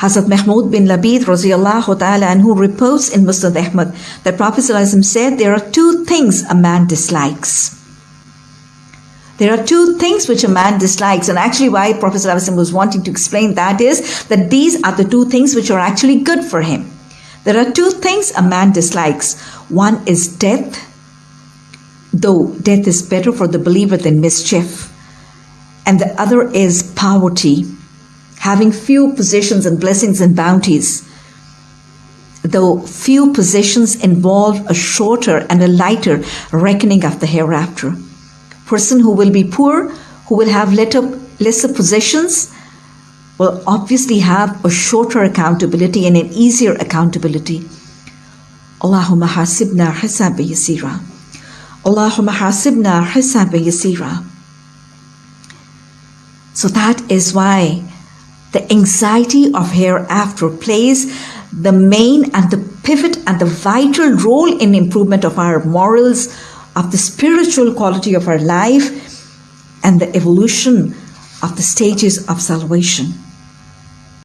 Hazrat Mahmud bin Labid radiallahu ta'ala anhu reports in Musnad Ahmad that Prophet said there are two things a man dislikes. There are two things which a man dislikes, and actually, why Prophet was wanting to explain that is that these are the two things which are actually good for him. There are two things a man dislikes. One is death, though death is better for the believer than mischief, and the other is poverty having few possessions and blessings and bounties. Though few possessions involve a shorter and a lighter reckoning of the hereafter. Person who will be poor, who will have lesser possessions, will obviously have a shorter accountability and an easier accountability. Allahumma hasibna hisaba yasira. Allahumma hasibna hisaba yasira. So that is why the anxiety of hereafter plays the main and the pivot and the vital role in improvement of our morals, of the spiritual quality of our life, and the evolution of the stages of salvation.